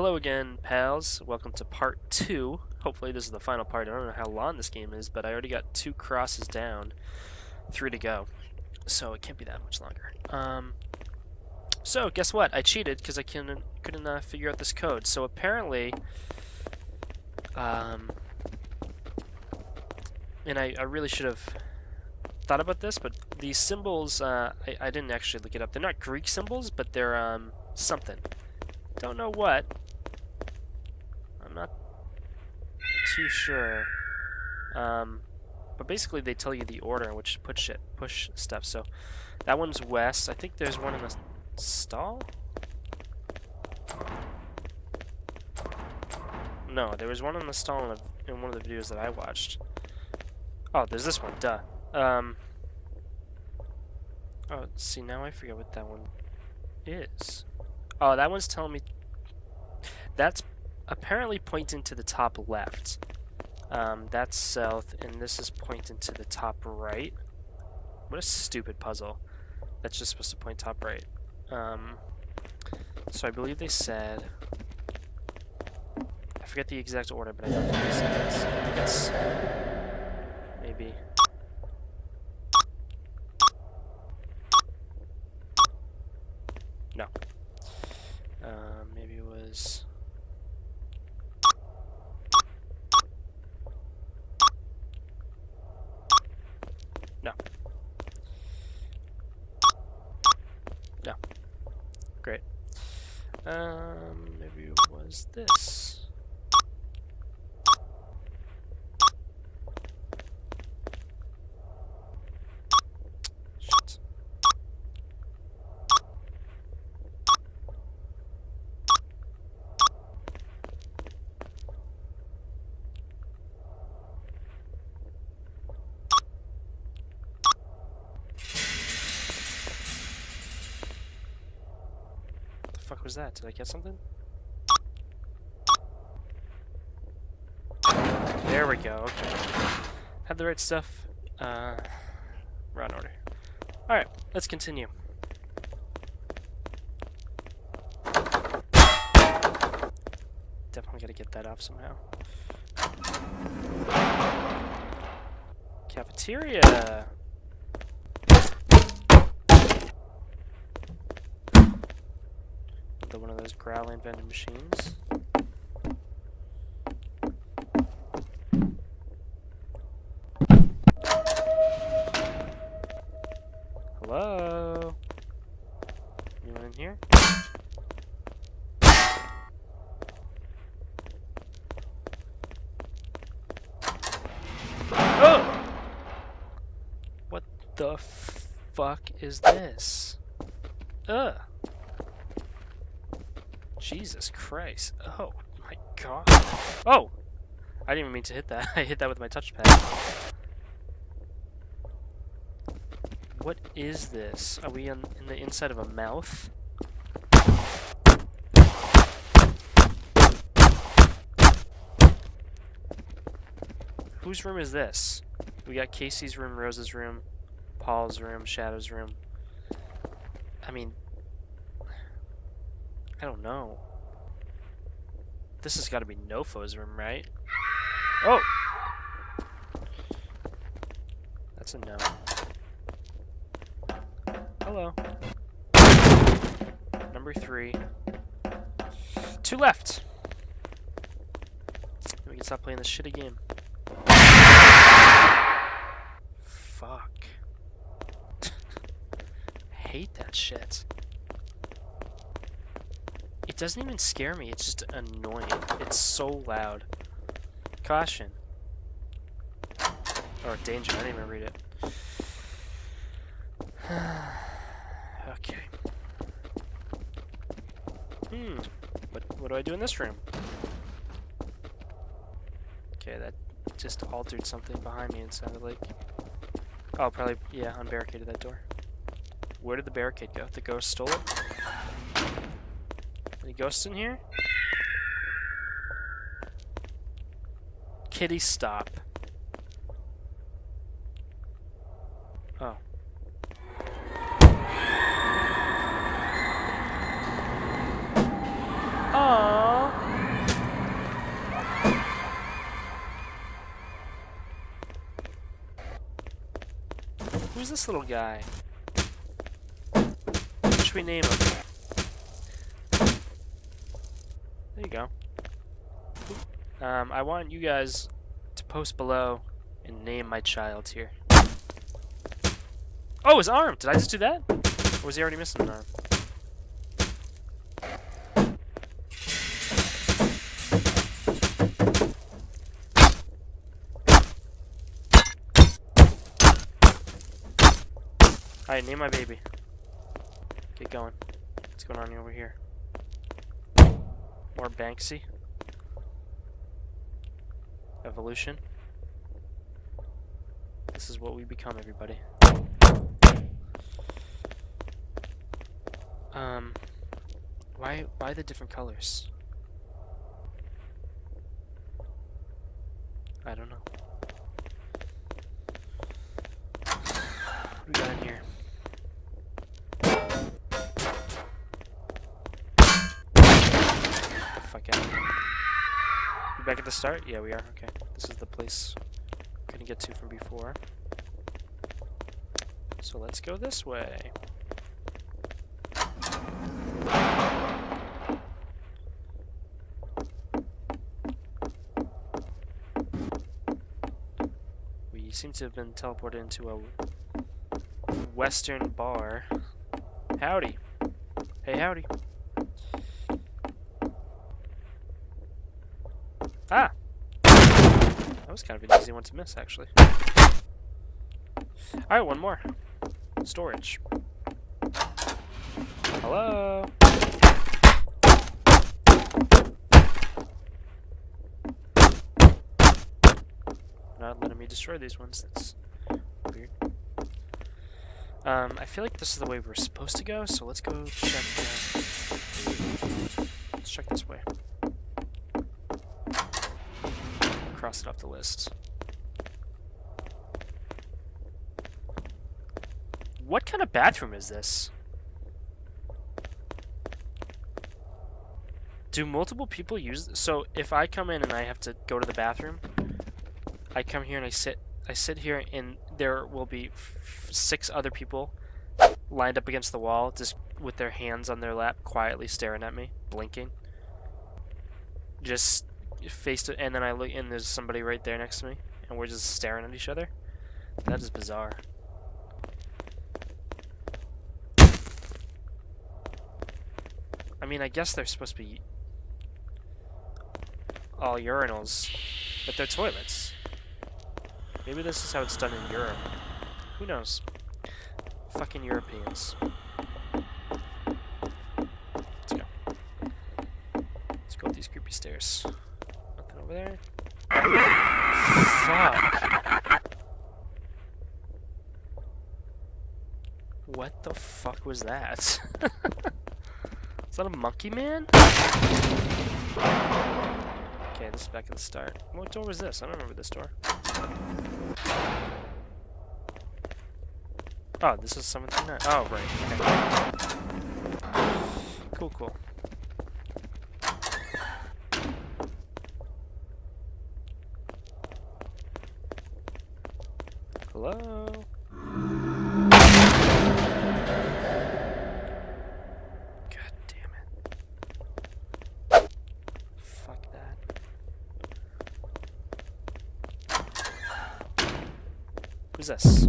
Hello again, pals. Welcome to part two. Hopefully this is the final part. I don't know how long this game is, but I already got two crosses down. Three to go. So it can't be that much longer. Um, so, guess what? I cheated because I couldn't, couldn't uh, figure out this code. So apparently... Um, and I, I really should have thought about this, but these symbols, uh, I, I didn't actually look it up. They're not Greek symbols, but they're um, something. Don't know what. I'm not too sure. Um, but basically they tell you the order in which to push it, push stuff. So that one's west. I think there's one in the stall? No, there was one in the stall in, in one of the videos that I watched. Oh, there's this one, duh. Um, oh, see, now I forget what that one is. Oh, that one's telling me... That's apparently pointing to the top left. Um, that's south, and this is pointing to the top right. What a stupid puzzle. That's just supposed to point top right. Um, so I believe they said... I forget the exact order, but I know they said this. I think it's... Maybe... No. Uh, maybe it was... No. No. Great. Um, maybe it was this. Shit. What the fuck was that? Did I get something? There we go, okay. Had the right stuff. Uh, run order. Alright, let's continue. Definitely gotta get that off somehow. Cafeteria! Another one of those growling vending machines. Hello? Anyone in here? Oh! What the fuck is this? Ugh. Jesus Christ. Oh my god. Oh! I didn't even mean to hit that. I hit that with my touchpad. What is this? Are we on, in the inside of a mouth? Whose room is this? We got Casey's room, Rose's room, Paul's room, Shadow's room. I mean, I don't know. This has got to be Nofo's room, right? Oh! That's a no. Hello. Number three. Two left. We can stop playing this shitty game. Fuck. hate that shit. It doesn't even scare me, it's just annoying. It's so loud. Caution. Or danger, I didn't even read it. okay. Hmm. What, what do I do in this room? Okay, that just altered something behind me, it sounded like. Oh, probably, yeah, unbarricaded that door. Where did the barricade go? The ghost stole it? Any ghosts in here? Kitty, stop. Oh. Oh. Who's this little guy? What should we name him? Um, I want you guys to post below and name my child here. Oh, his arm! Did I just do that? Or was he already missing an arm? Alright, name my baby. Get going. What's going on over here? More Banksy. Evolution. This is what we become, everybody. Um, why, why the different colors? I don't know. What we got in here? Fuck out. We back at the start? Yeah, we are. Okay. This is the place we couldn't get to from before. So let's go this way. We seem to have been teleported into a western bar. Howdy. Hey, howdy. Ah! That was kind of an easy one to miss, actually. Alright, one more. Storage. Hello? Not letting me destroy these ones. That's weird. Um, I feel like this is the way we're supposed to go, so let's go check. Uh, let's check this way. Cross it off the list. What kind of bathroom is this? Do multiple people use this? So if I come in and I have to go to the bathroom, I come here and I sit I sit here and there will be six other people lined up against the wall just with their hands on their lap quietly staring at me, blinking. Just face to and then I look and there's somebody right there next to me and we're just staring at each other. That is bizarre. I mean, I guess they're supposed to be all urinals, but they're toilets. Maybe this is how it's done in Europe. Who knows? Fucking Europeans. Let's go. Let's go up these creepy stairs. Over there. Fuck. What the fuck was that? is that a monkey man? Okay, this is back at the start. What door was this? I don't remember this door. Oh, this is 739. Oh, right. Okay. Cool, cool. Hello? God damn it. Fuck that. Who's this?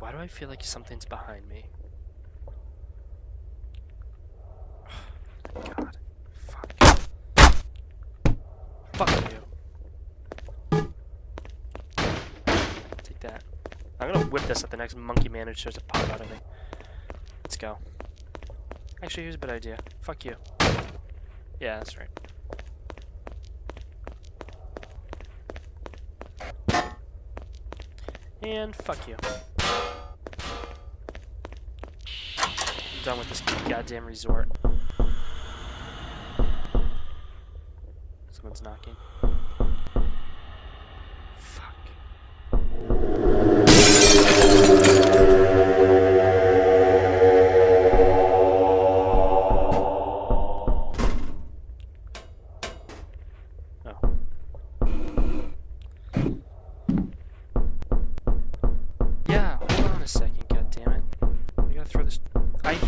Why do I feel like something's behind me? Thank God. Fuck. Fuck you. Take that. I'm gonna whip this at the next monkey man who tries to pop out of me. Let's go. Actually, here's a good idea. Fuck you. Yeah, that's right. And fuck you. I'm done with this goddamn resort. Someone's knocking.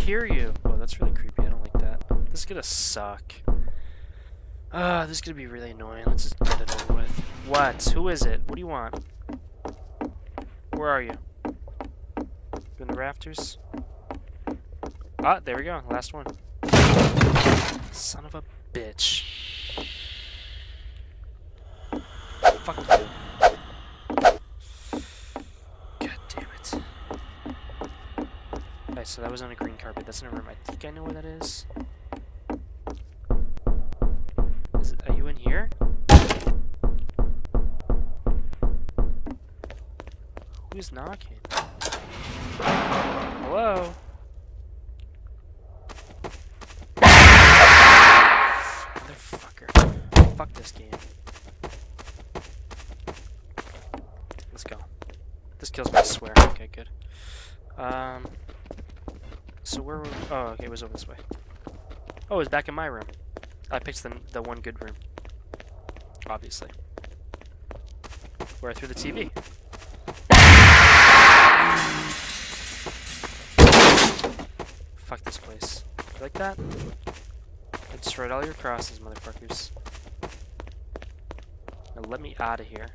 Hear you. Oh, that's really creepy. I don't like that. This is gonna suck. Ah, this is gonna be really annoying. Let's just get it over with. What? Who is it? What do you want? Where are you? You in the rafters? Ah, there we go. Last one. Son of a bitch. Fuck you. God damn it. Alright, so that was on a green carpet. That's in a room. I think I know where that is. Is it, are you in here? Who's knocking? Hello? Motherfucker. Fuck this game. Let's go. This kills me, I swear. Okay, good. Um, so where were we? Oh, okay, it was over this way. Oh, it was back in my room. I picked the, the one good room. Obviously. Where I threw the TV. Fuck this place. You like that? I destroyed all your crosses, motherfuckers. Now let me out of here.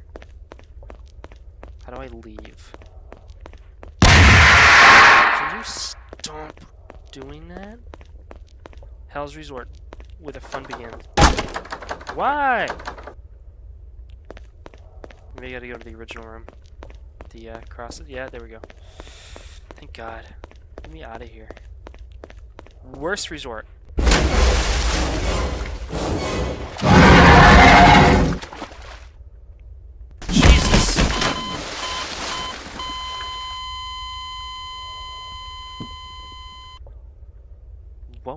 How do I leave? Can you stop doing that? Hell's Resort, where the fun begins. Why? Maybe I gotta go to the original room. The uh, crosses. Yeah, there we go. Thank God. Get me out of here. Worst resort. Jesus.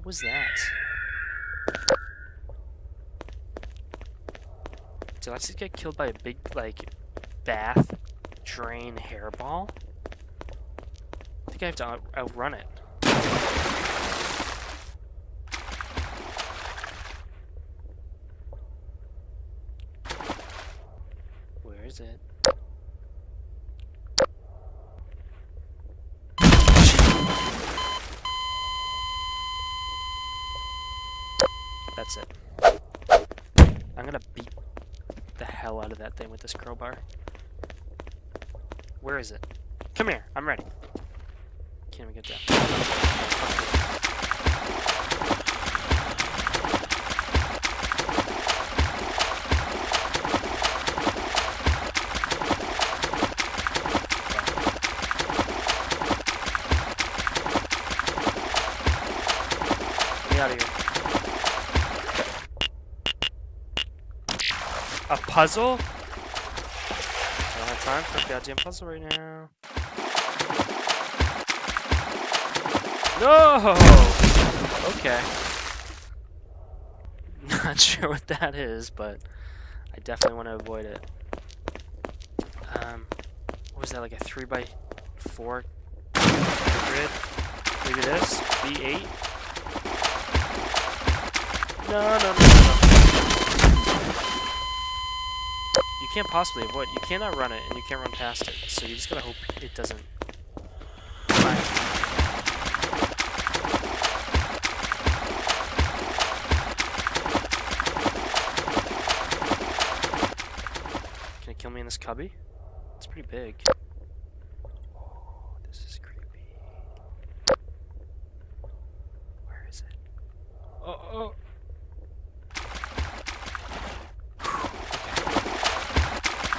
What was that? Did I just get killed by a big, like, bath drain hairball? I think I have to out outrun it. Where is it? That's it. I'm gonna beat the hell out of that thing with this crowbar. Where is it? Come here, I'm ready. Can't even get down. Get out of here. A puzzle? I don't have time for a goddamn puzzle right now. No! Okay. Not sure what that is, but I definitely want to avoid it. Um, what was that, like a 3 by 4 grid? Maybe this? B8? No, no, no, no, no. You can't possibly avoid. You cannot run it, and you can't run past it. So you just gotta hope it doesn't. Can it kill me in this cubby? It's pretty big. Oh, this is creepy. Where is it? Oh, oh.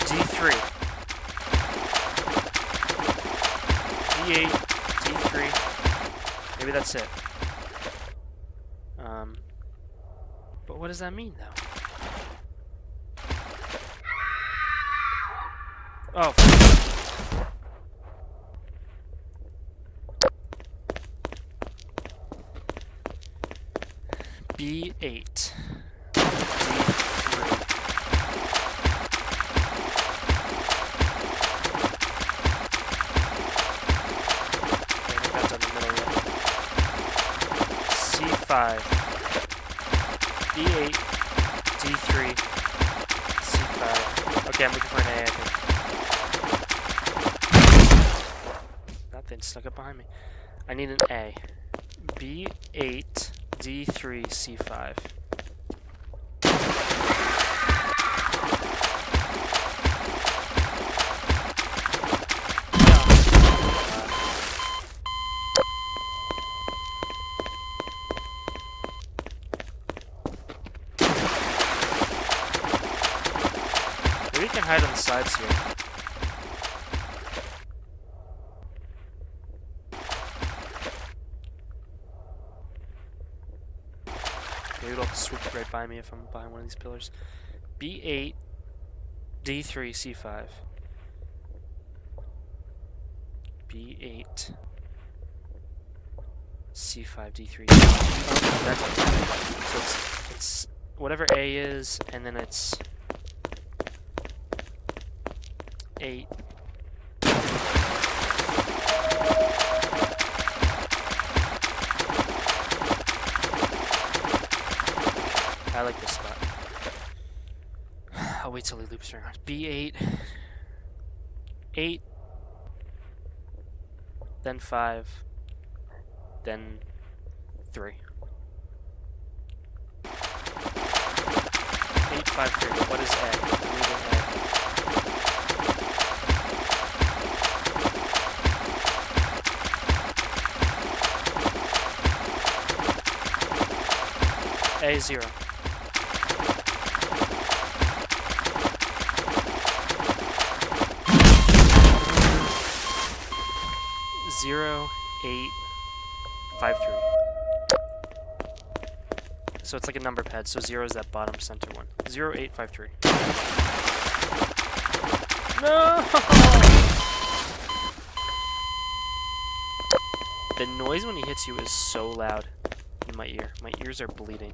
D3. D8, D3. Maybe that's it. Um, but what does that mean, though? Oh. B8. Okay, I'm looking for an A. That snuck up behind me. I need an A. B8, D3, C5. Can hide on the sides here. Maybe it'll swoop right by me if I'm behind one of these pillars. B8, D3, C5. B8, C5, D3. Oh, that's so it's, it's whatever A is, and then it's 8. I like this spot. I'll wait till he loops around. B8. 8. Then 5. Then 3. 8, 5, 3. What is A. A zero. Zero, eight, five, three. So it's like a number pad, so zero is that bottom center one. Zero, eight, five, three. No! The noise when he hits you is so loud in my ear. My ears are bleeding.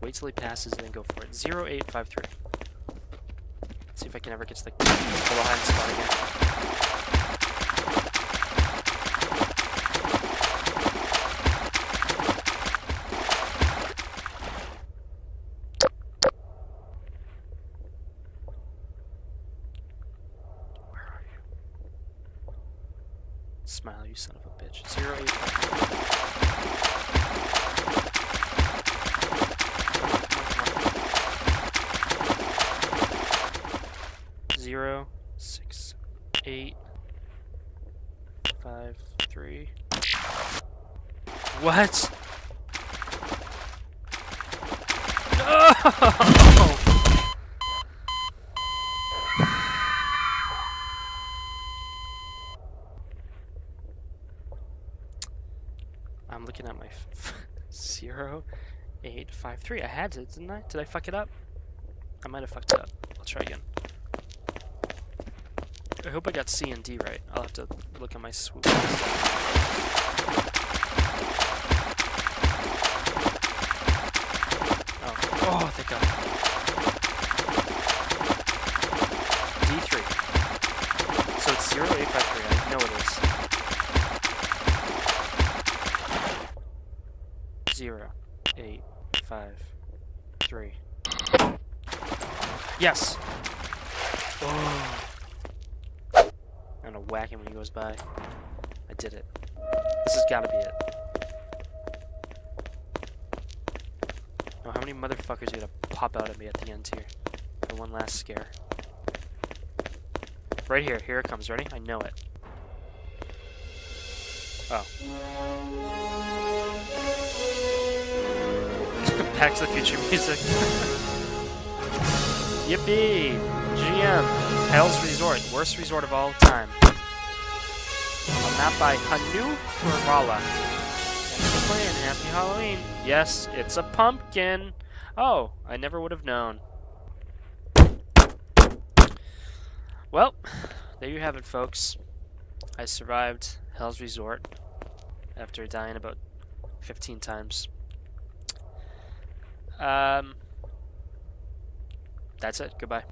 wait till he passes, and then go for it. Zero eight five three. See if I can ever get to the behind spot again. Five, three. What? No! I'm looking at my zero, eight, five, three. I had it, didn't I? Did I fuck it up? I might have fucked it up. I'll try again. I hope I got C and D right. I'll have to look at my swoop. Oh, oh, thank God. D3. So it's 0853. I know it is. Zero, eight, five, three. Yes! Oh. I'm gonna whack him when he goes by. I did it. This has gotta be it. Oh, how many motherfuckers are gonna pop out at me at the end here? For one last scare. Right here, here it comes, ready? I know it. Oh. Back to the Future music. Yippee! GM. Hell's Resort. Worst resort of all time. A map by Hanu Kurvala. Thanks for playing. Happy Halloween. Yes, it's a pumpkin. Oh, I never would have known. Well, there you have it, folks. I survived Hell's Resort. after dying about 15 times. Um, that's it. Goodbye.